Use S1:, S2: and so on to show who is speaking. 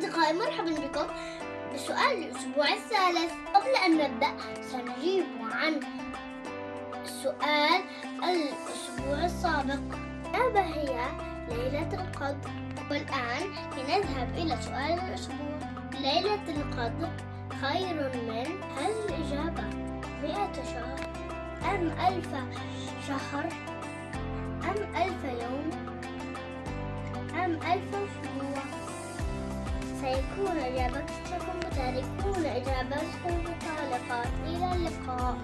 S1: أصدقائي مرحبا بكم بسؤال الأسبوع الثالث. قبل أن نبدأ سنجيب عن سؤال الأسبوع السابق. ماذا هي ليلة القدر؟ والآن لنذهب إلى سؤال الأسبوع. ليلة القدر خير من هل الإجابة. مئة شهر. أم ألف شهر؟ أم ألف يوم؟ أم ألف أسبوع سيكون إجابتكم وتاركون إجابتكم التعليقات إلى اللقاء